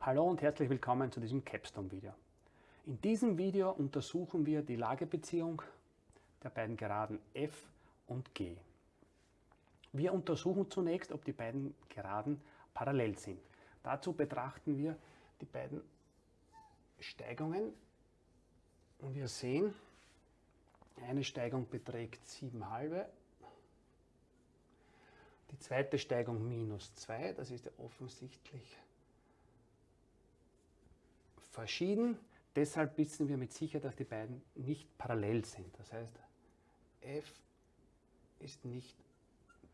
Hallo und herzlich willkommen zu diesem Capstone-Video. In diesem Video untersuchen wir die Lagebeziehung der beiden Geraden f und g. Wir untersuchen zunächst, ob die beiden Geraden parallel sind. Dazu betrachten wir die beiden Steigungen und wir sehen, eine Steigung beträgt 7 halbe, die zweite Steigung minus 2, das ist ja offensichtlich verschieden. Deshalb wissen wir mit Sicherheit, dass die beiden nicht parallel sind. Das heißt, f ist nicht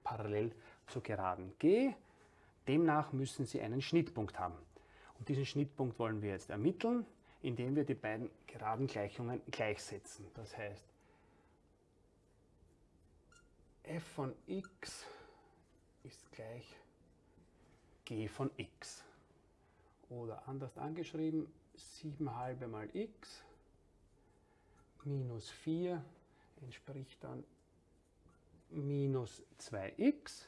parallel zur Geraden G. Demnach müssen sie einen Schnittpunkt haben. Und diesen Schnittpunkt wollen wir jetzt ermitteln, indem wir die beiden geraden Gleichungen gleichsetzen. Das heißt, f von x ist gleich g von x. Oder anders angeschrieben, 7 halbe mal x minus 4 entspricht dann minus 2x.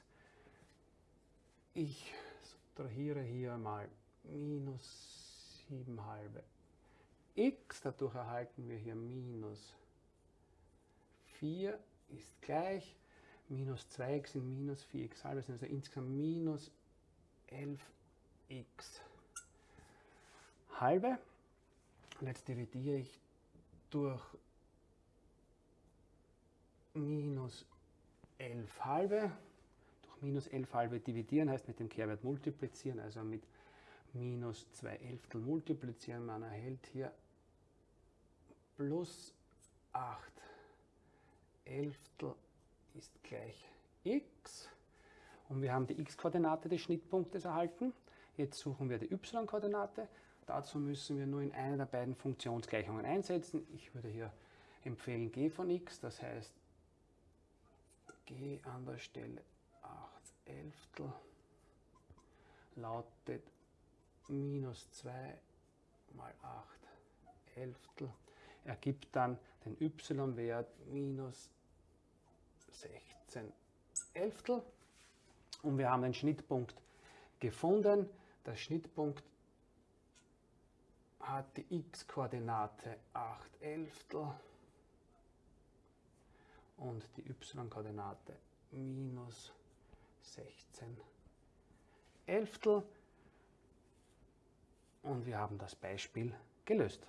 Ich subtrahiere hier mal minus 7 halbe x, dadurch erhalten wir hier minus 4 ist gleich, minus 2x sind minus 4x halbe, sind also insgesamt minus 11x halbe. Und jetzt dividiere ich durch minus 11 halbe. Durch minus 11 halbe dividieren heißt mit dem Kehrwert multiplizieren, also mit minus 2 Elftel multiplizieren. Man erhält hier plus 8 Elftel ist gleich x. Und wir haben die x-Koordinate des Schnittpunktes erhalten. Jetzt suchen wir die y-Koordinate. Dazu müssen wir nur in eine der beiden Funktionsgleichungen einsetzen. Ich würde hier empfehlen g von x, das heißt g an der Stelle 8 Elftel lautet minus 2 mal 8 Elftel ergibt dann den y-Wert minus 16 Elftel und wir haben den Schnittpunkt gefunden. Der Schnittpunkt hat die x-Koordinate 8 Elftel und die y-Koordinate minus 16 Elftel und wir haben das Beispiel gelöst.